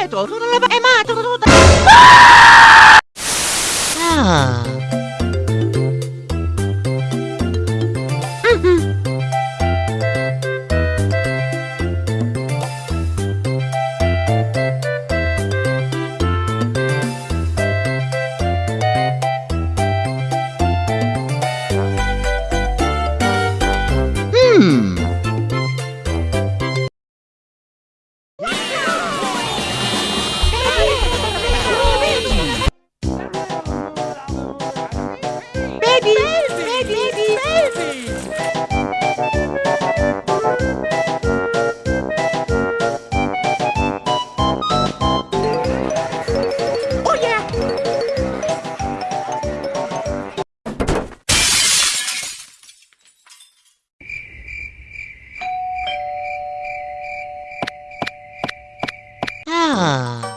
Eto, tutto Ah.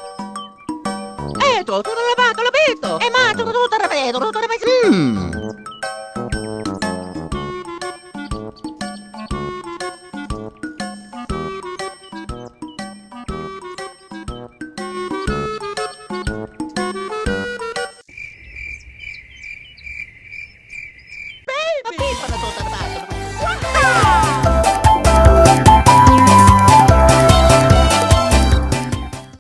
Eh, tutto lavato, l'abito. Eh, ma tutto ripeto, tutto ripeto. Mm. Baby! Ma pippa la tuta,